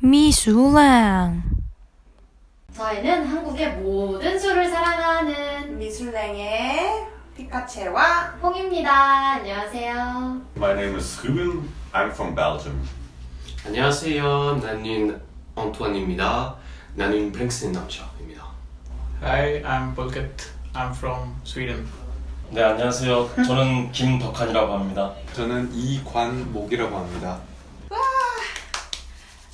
미술랑 저희는 한국의 모든 술을 사랑하는 미술랭의 피카체와 홍입니다. 안녕하세요. My name is Ruben. I'm from Belgium. 안녕하세요. 나는 안토안입니다. 나는 프랭스 남자입니다. Hi, I'm Pulkit. I'm from Sweden. 네 안녕하세요. 저는 김덕한이라고 합니다. 저는 이관목이라고 합니다.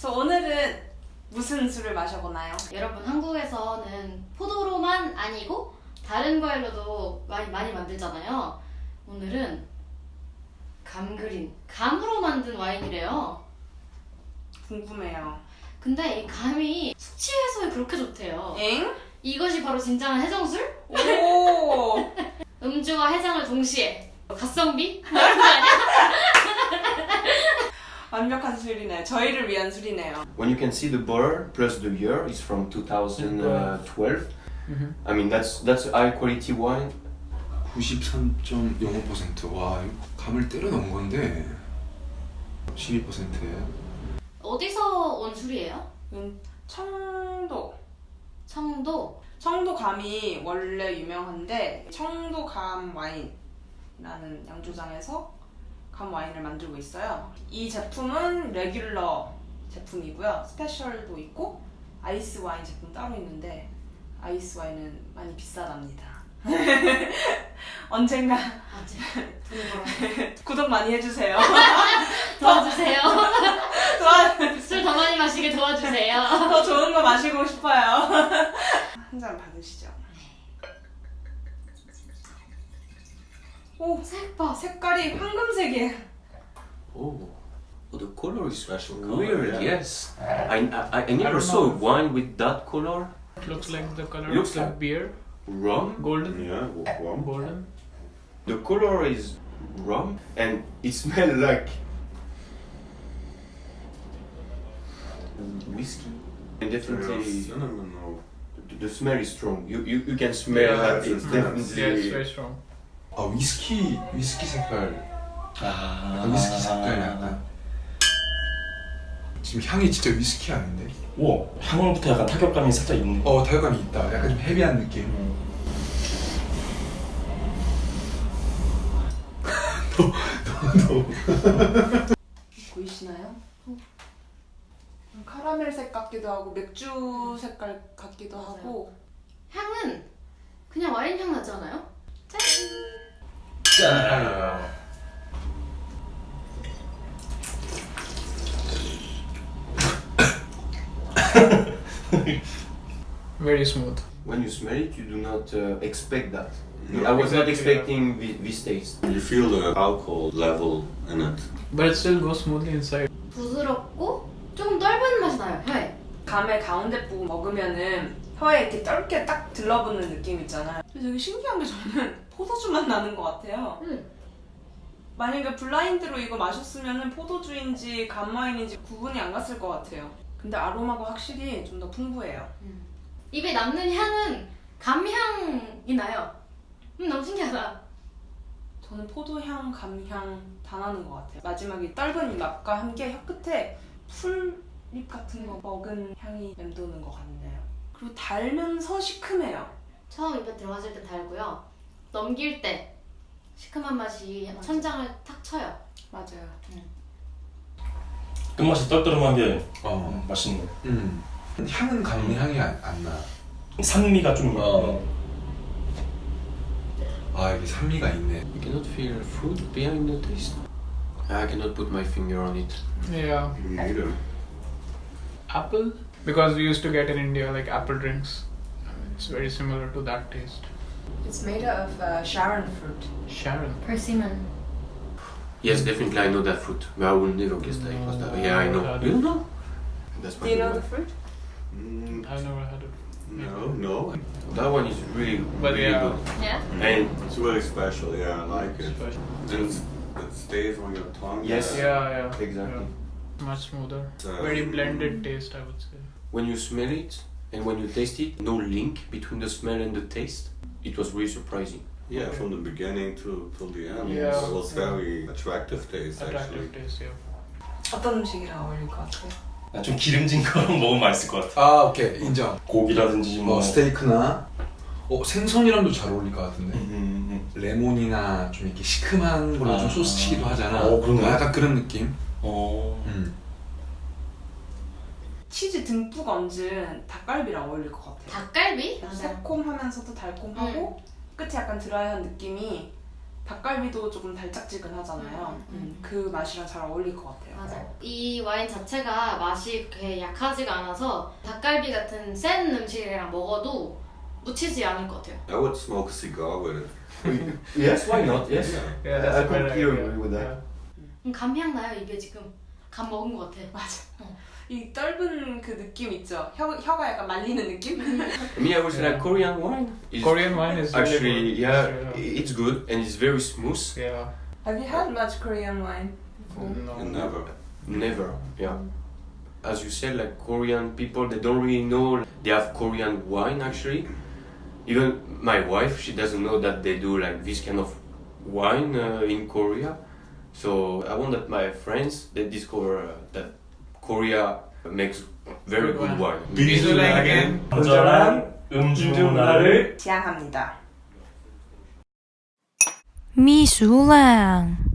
그래서 오늘은 무슨 술을 마셔보나요? 여러분 한국에서는 포도로만 아니고 다른 과일로도 많이 많이 만들잖아요. 오늘은 감그린 감으로 만든 와인이래요. 궁금해요. 근데 이 감이 숙취 해소에 그렇게 좋대요. 엥? 이것이 바로 진정한 해정술? 오! 음주와 해장을 동시에 가성비? 뭐 이런 거 아니야? 완벽한 술이네. 저희를 위한 술이네요. When you can see the bottle plus the year is from 2012. I mean that's that's high quality wine. 93.05%. 와, 이거 감을 때려 넣은 건데 12%예요. 어디서 온 술이에요? 이건 청도. 청도. 청도 감이 원래 유명한데 청도 감 와인이라는 양조장에서 감 와인을 만들고 있어요. 이 제품은 regular 제품이고요. special도 있고 아이스 와인 제품 따로 있는데 아이스 와인은 많이 비싸답니다. 언젠가. 구독 많이 해주세요. 도와주세요. 도와- 술 더 많이 마시게 도와주세요. 더 좋은 거 마시고 싶어요. 한 잔 받으시죠. 오, 색 봐. 색깔이 황금색이에요. Oh. Oh, the color is Special weird. color, yeah. Yes. I, I, I never don't saw know. wine with that color. It looks like the color Looks of the like- beer, Rum. golden, Yeah, warm. golden. The color is rum and it smells like whiskey. And definitely No, no, no, no. the, the smell is strong. You you, you can smell Yeah, that it's it's intense. definitely Yeah, it's very strong. 아, 위스키 위스키 색깔. 아, 아, 위스키 색깔 약간. 지금 향이 진짜 위스키 아닌데? 오 향부터 약간 타격감이 살짝 있네. 어, 타격감이 있다. 약간 좀 헤비한 느낌. 보이시나요? 카라멜색 같기도 하고 맥주 색깔 같기도 맞아요. 하고 향은 그냥 와인 향 나지 않아요? 짠. 짠. Very smooth. when you smell it, you do not uh, expect that. No, I was not exactly, expecting thi- this taste. You feel the alcohol level in it. But it still goes smoothly inside. 부드럽고 조금 떫은 맛이 나요. 혀에. 감의 가운데 부분 먹으면은 혀에 이렇게 떫게 딱 들러붙는 느낌 있잖아요. 되게 신기한 게 저는 포도주 맛 나는 것 같아요. 음. 만약에 블라인드로 이거 마셨으면은 포도주인지 감와인인지 구분이 안 갔을 것 같아요. 근데 아로마가 확실히 좀 더 풍부해요. 입에 남는 향은 감향이 나요. 음 너무 신기하다. 저는 포도향, 감향 다 나는 것 같아요. 마지막에 떫은 이 맛과 함께 혀 끝에 풀잎 같은 거 먹은 향이 맴도는 것 같네요. 그리고 달면서 시큼해요. 처음 입에 들어갔을 때 달고요. 넘길 때 시큼한 맛이 천장을 탁 쳐요. 맞아요. 끝맛이 떨떠름한 게 어. 음, 맛있네. 음. 향은 감의 향이 안, 안 나. 산미가 좀. 어. 아, 이게 산미가 있네. You cannot feel fruit behind the taste. I cannot put my finger on it. Yeah. Neither. Apple? Because we used to get in India like apple drinks. It's very similar to that taste. It's made of uh, Sharon fruit. Sharon. Persimmon. Yes, definitely I know that fruit. But I will never guess that it was that. Yeah, I know. No. You don't know? That's Do you know the fruit? Mm, I've never had it. no, no. That one is really, But really yeah. good. Yeah. And It's really special. Yeah, I like it. Special. And it stays on your tongue. Yes. Yeah, yeah. Exactly. yeah. Much smoother. Uh, Very blended taste, I would say. when you smell it and when you taste it, no link between the smell and the taste. It was really surprising. Yeah, from the beginning to till the end. Yeah. It was Yeah. very attractive taste actually. Attractive taste, yeah. 어떤 음식이랑 어울릴 것 같아요? 좀 기름진 거 먹으면 맛있을 것 같아. 아 오케이 인정. 고기라든지 뭐. 뭐 스테이크나 어 생선이랑도 잘 어울릴 것 같은데. 음, 레몬이나 좀 이렇게 시큼한 걸로 좀 아. 소스 치기도 하잖아. 어, 그런가요? 약간 그런 느낌. 어. 음. 치즈 듬뿍 얹은 닭갈비랑 어울릴 것 같아요. 닭갈비? 맞아요. 새콤하면서도 달콤하고 음. 끝이 약간 드라이한 느낌이 닭갈비도 조금 달짝지근하잖아요. 음, 음. 그 맛이랑 잘 어울릴 것 같아요. 맞아요. 이 와인 자체가 맛이 그렇게 약하지가 않아서 닭갈비 같은 센 음식이랑 먹어도 묻히지 않을 것 같아요. I would smoke a cigar with it. Yes, why not? Yes. Yeah, that's I completely agree with that. 음, 감향 나요 입에 지금. 감 먹은 것 같아. 맞아. 이 떫은 그 느낌 있죠? 혀, 혀가 약간 말리는 느낌? Me, I would say like Korean wine. is Korean wine is really actually good. yeah, Yeah. it's good and it's very smooth. Yeah. Have you had much Korean wine? No. And never. Never, yeah. As you said, like Korean people, they don't really know they have Korean wine actually. Even my wife, she doesn't know that they do like this kind of wine uh, in Korea. So I want that my friends they discover uh, that Korea makes very good wine. 비주얼하게 건전한 음주 문화를 지향합니다. 秘书lang。